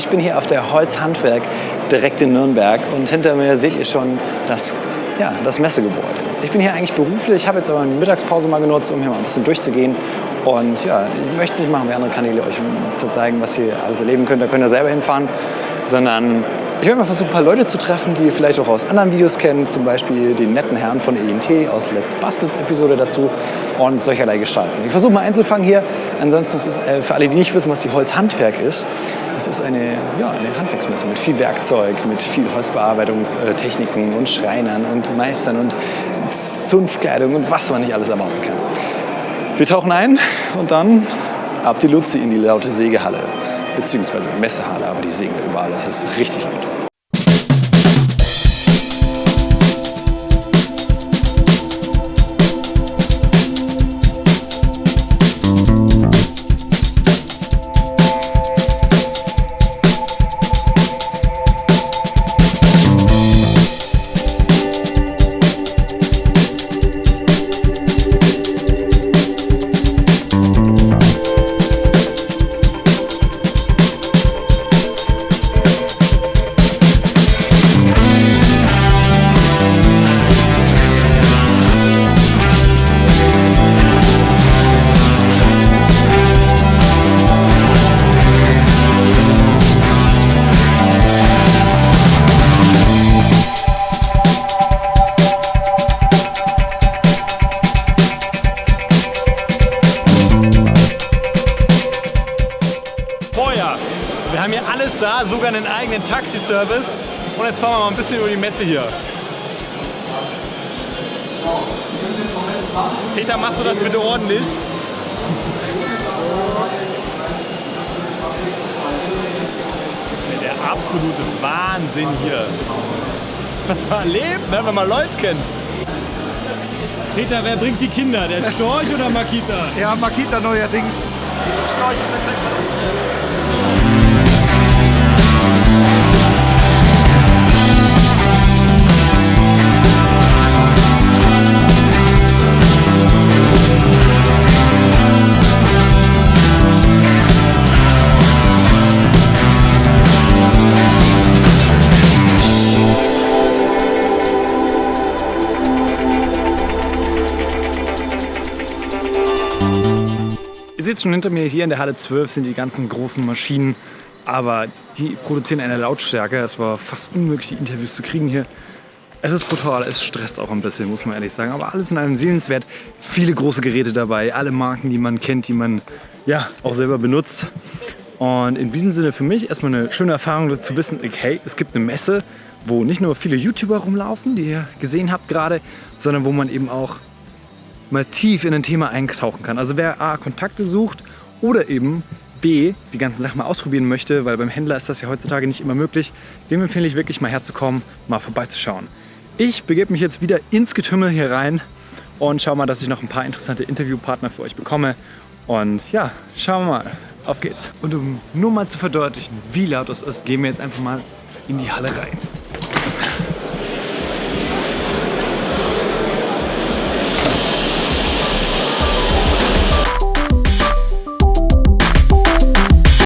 Ich bin hier auf der Holzhandwerk direkt in Nürnberg und hinter mir seht ihr schon das, ja, das Messegebäude. Ich bin hier eigentlich beruflich, ich habe jetzt aber eine Mittagspause mal genutzt, um hier mal ein bisschen durchzugehen. Und ja, ich möchte es nicht machen wie andere Kanäle, euch zu zeigen, was ihr alles erleben könnt. Da könnt ihr selber hinfahren, sondern ich werde mal versuchen, ein paar Leute zu treffen, die ihr vielleicht auch aus anderen Videos kennen, zum Beispiel den netten Herrn von ENT aus Let's Bastels Episode dazu und solcherlei gestalten. Ich versuche mal einzufangen hier. Ansonsten ist es äh, für alle, die nicht wissen, was die Holzhandwerk ist, es ist eine, ja, eine Handwerksmesse mit viel Werkzeug, mit viel Holzbearbeitungstechniken und Schreinern und Meistern und Zunftkleidung und was man nicht alles erwarten kann. Wir tauchen ein und dann ab die Luzi in die laute Sägehalle beziehungsweise Messehalle, aber die singen überall, das ist richtig gut. Haben hier alles da, sogar einen eigenen Taxiservice. Und jetzt fahren wir mal ein bisschen über die Messe hier. Peter, machst du das bitte ordentlich? Der absolute Wahnsinn hier. Was man erlebt, ne, wenn man Leute kennt. Peter, wer bringt die Kinder? Der Storch oder Makita? Ja, Makita neuerdings. Storch ist der Ihr seht schon hinter mir, hier in der Halle 12 sind die ganzen großen Maschinen, aber die produzieren eine Lautstärke. Es war fast unmöglich, die Interviews zu kriegen hier. Es ist brutal, es stresst auch ein bisschen, muss man ehrlich sagen. Aber alles in allem sehenswert. Viele große Geräte dabei, alle Marken, die man kennt, die man ja auch selber benutzt. Und in diesem Sinne für mich erstmal eine schöne Erfahrung zu wissen, hey, es gibt eine Messe, wo nicht nur viele YouTuber rumlaufen, die ihr gesehen habt gerade, sondern wo man eben auch mal tief in ein Thema eintauchen kann. Also wer A, Kontakte sucht oder eben B, die ganzen Sachen mal ausprobieren möchte, weil beim Händler ist das ja heutzutage nicht immer möglich, dem empfehle ich wirklich mal herzukommen, mal vorbeizuschauen. Ich begebe mich jetzt wieder ins Getümmel hier rein und schau mal, dass ich noch ein paar interessante Interviewpartner für euch bekomme. Und ja, schauen wir mal. Auf geht's. Und um nur mal zu verdeutlichen, wie laut es ist, gehen wir jetzt einfach mal in die Halle rein.